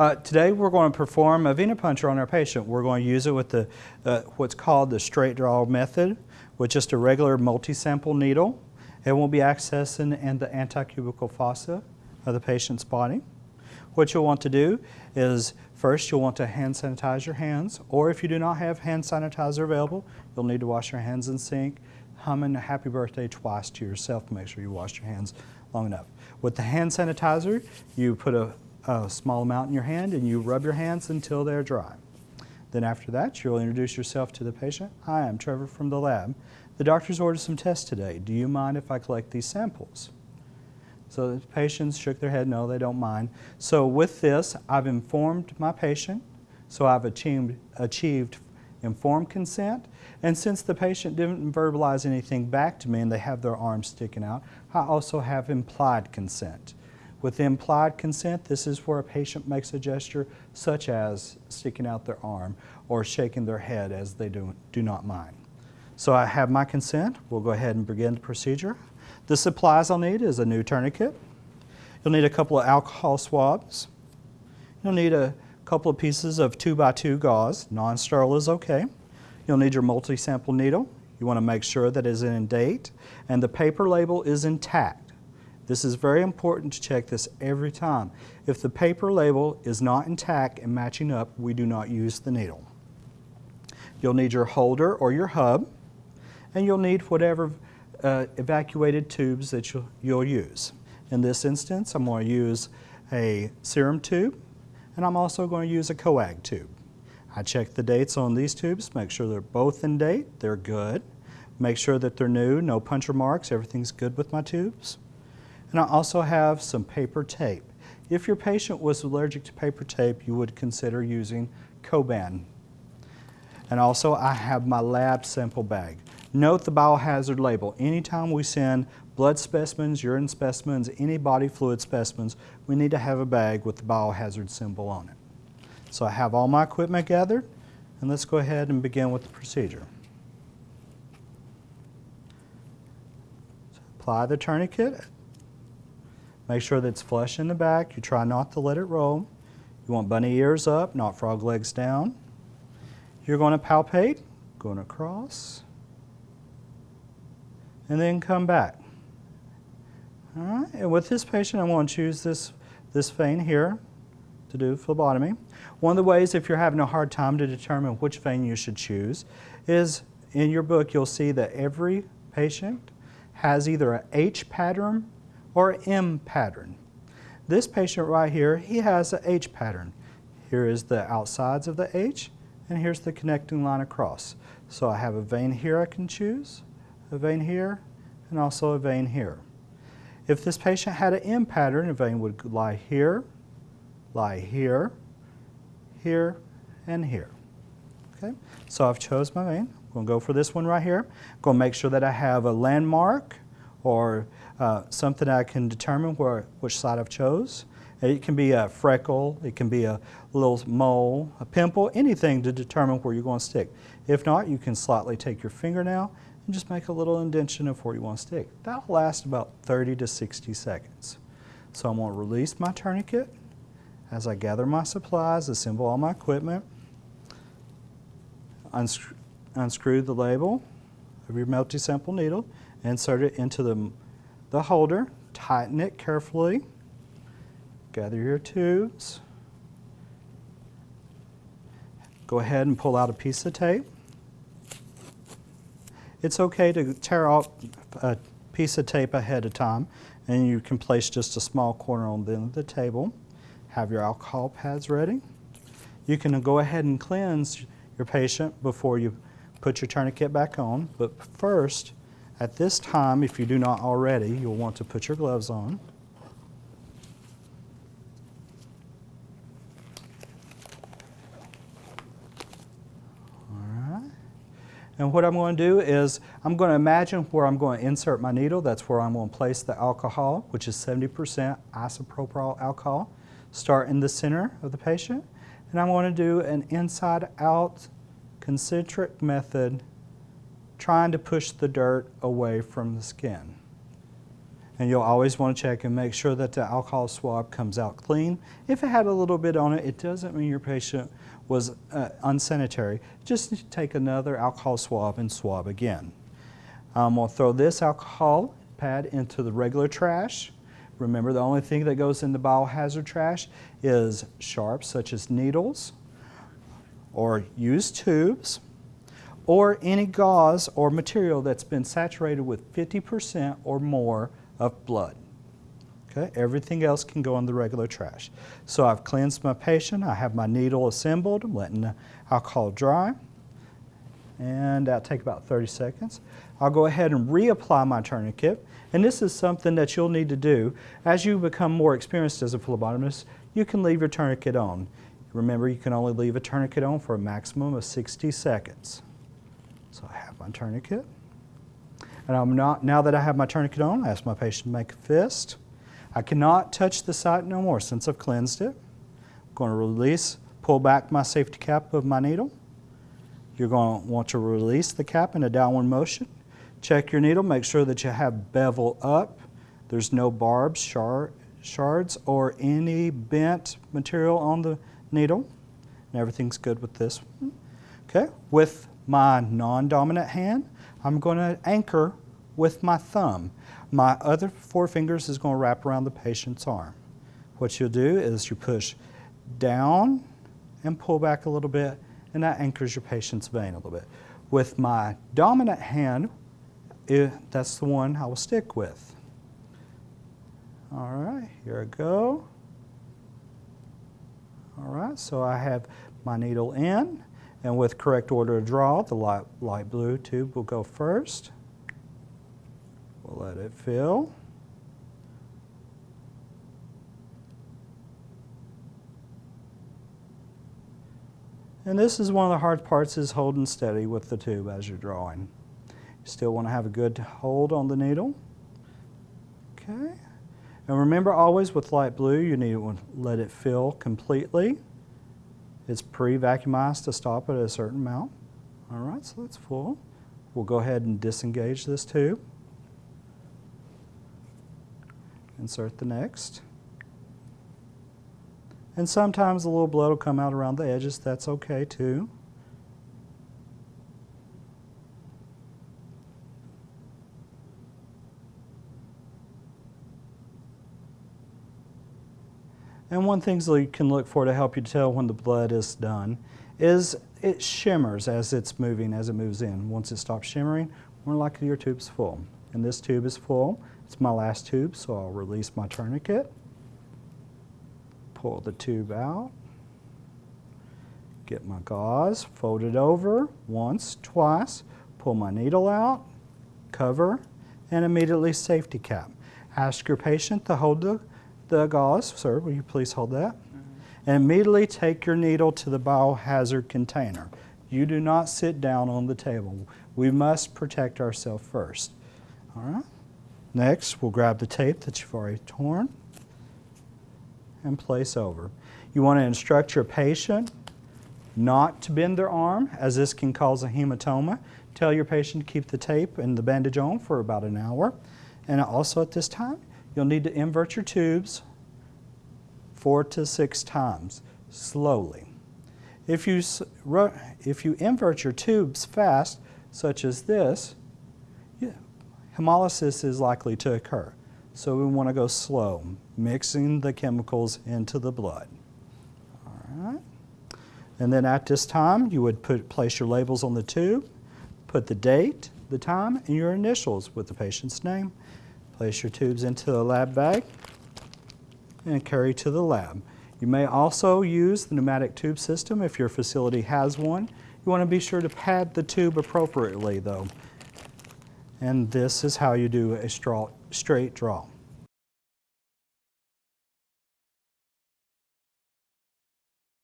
Uh, today we're going to perform a venipuncture on our patient. We're going to use it with the uh, what's called the straight draw method with just a regular multi-sample needle. It will be accessing in the antecubital fossa of the patient's body. What you'll want to do is first you'll want to hand sanitize your hands or if you do not have hand sanitizer available, you'll need to wash your hands in sink, humming a happy birthday twice to yourself to make sure you wash your hands long enough. With the hand sanitizer, you put a, a small amount in your hand and you rub your hands until they're dry. Then after that, you'll introduce yourself to the patient. Hi, I'm Trevor from the lab. The doctor's ordered some tests today. Do you mind if I collect these samples? So the patients shook their head, no, they don't mind. So with this, I've informed my patient, so I've achieved, achieved informed consent. And since the patient didn't verbalize anything back to me and they have their arms sticking out, I also have implied consent. With implied consent, this is where a patient makes a gesture such as sticking out their arm or shaking their head as they do, do not mind. So I have my consent. We'll go ahead and begin the procedure. The supplies I'll need is a new tourniquet. You'll need a couple of alcohol swabs. You'll need a couple of pieces of 2 by 2 gauze. Non-sterile is okay. You'll need your multi-sample needle. You want to make sure that it is in date and the paper label is intact. This is very important to check this every time. If the paper label is not intact and matching up, we do not use the needle. You'll need your holder or your hub and you'll need whatever uh, evacuated tubes that you'll, you'll use. In this instance, I'm going to use a serum tube, and I'm also going to use a coag tube. I check the dates on these tubes, make sure they're both in date, they're good. Make sure that they're new, no puncture marks, everything's good with my tubes. And I also have some paper tape. If your patient was allergic to paper tape, you would consider using Coban. And also I have my lab sample bag. Note the biohazard label. Anytime we send blood specimens, urine specimens, any body fluid specimens, we need to have a bag with the biohazard symbol on it. So I have all my equipment gathered, and let's go ahead and begin with the procedure. So apply the tourniquet. Make sure that it's flush in the back. You try not to let it roll. You want bunny ears up, not frog legs down. You're going to palpate, going across, and then come back. All right, and with this patient, I'm going to choose this, this vein here to do phlebotomy. One of the ways, if you're having a hard time to determine which vein you should choose, is in your book you'll see that every patient has either a H pattern or M pattern. This patient right here, he has a H pattern. Here is the outsides of the H, and here's the connecting line across. So I have a vein here I can choose, a vein here, and also a vein here. If this patient had an M pattern, a vein would lie here, lie here, here, and here. Okay, so I've chose my vein. I'm going to go for this one right here. I'm going to make sure that I have a landmark or uh, something I can determine where which side I've chose. It can be a freckle, it can be a little mole, a pimple, anything to determine where you're going to stick. If not, you can slightly take your fingernail and just make a little indentation of where you want to stick. That'll last about 30 to 60 seconds. So I'm going to release my tourniquet as I gather my supplies, assemble all my equipment, unscrew, unscrew the label of your multi-sample needle, insert it into the, the holder, tighten it carefully, gather your tubes, go ahead and pull out a piece of tape, it's okay to tear off a piece of tape ahead of time and you can place just a small corner on the end of the table. Have your alcohol pads ready. You can go ahead and cleanse your patient before you put your tourniquet back on, but first, at this time, if you do not already, you'll want to put your gloves on. All right. And what I'm going to do is I'm going to imagine where I'm going to insert my needle. That's where I'm going to place the alcohol, which is 70% isopropyl alcohol. Start in the center of the patient. And I'm going to do an inside-out concentric method trying to push the dirt away from the skin. And you'll always want to check and make sure that the alcohol swab comes out clean. If it had a little bit on it, it doesn't mean your patient was uh, unsanitary. Just take another alcohol swab and swab again. I'm going to throw this alcohol pad into the regular trash. Remember, the only thing that goes in the biohazard trash is sharps such as needles or used tubes or any gauze or material that's been saturated with 50% or more of blood. Okay, everything else can go in the regular trash. So I've cleansed my patient, I have my needle assembled, I'm letting the alcohol dry, and that'll take about 30 seconds. I'll go ahead and reapply my tourniquet, and this is something that you'll need to do. As you become more experienced as a phlebotomist, you can leave your tourniquet on. Remember, you can only leave a tourniquet on for a maximum of 60 seconds. So I have my tourniquet. And I'm not, now that I have my tourniquet on, I ask my patient to make a fist. I cannot touch the site no more since I've cleansed it. I'm going to release, pull back my safety cap of my needle. You're going to want to release the cap in a downward motion. Check your needle, make sure that you have bevel up. There's no barbs, shard, shards, or any bent material on the needle. And everything's good with this. Okay, with my non-dominant hand, I'm going to anchor with my thumb. My other four fingers is going to wrap around the patient's arm. What you'll do is you push down and pull back a little bit, and that anchors your patient's vein a little bit. With my dominant hand, it, that's the one I will stick with. All right, here I go. All right, so I have my needle in, and with correct order of draw, the light, light blue tube will go first. We'll let it fill. And this is one of the hard parts is holding steady with the tube as you're drawing. You still want to have a good hold on the needle. Okay. And remember always with light blue, you need to let it fill completely. It's pre-vacuumized to stop at a certain amount. All right, so that's full. We'll go ahead and disengage this tube. Insert the next. And sometimes a little blood will come out around the edges. That's okay too. And one thing that you can look for to help you tell when the blood is done is it shimmers as it's moving, as it moves in. Once it stops shimmering, more likely your tube's full. And this tube is full. It's my last tube, so I'll release my tourniquet, pull the tube out, get my gauze, fold it over once, twice, pull my needle out, cover, and immediately safety cap. Ask your patient to hold the the gauze, sir, will you please hold that? Mm -hmm. And immediately take your needle to the biohazard container. You do not sit down on the table. We must protect ourselves first. All right? Next, we'll grab the tape that you've already torn and place over. You want to instruct your patient not to bend their arm, as this can cause a hematoma. Tell your patient to keep the tape and the bandage on for about an hour. And also at this time, You'll need to invert your tubes four to six times, slowly. If you, if you invert your tubes fast, such as this, hemolysis is likely to occur. So we want to go slow, mixing the chemicals into the blood. All right. And then at this time, you would put, place your labels on the tube, put the date, the time, and your initials with the patient's name, Place your tubes into the lab bag and carry to the lab. You may also use the pneumatic tube system if your facility has one. You want to be sure to pad the tube appropriately though. And this is how you do a straight draw.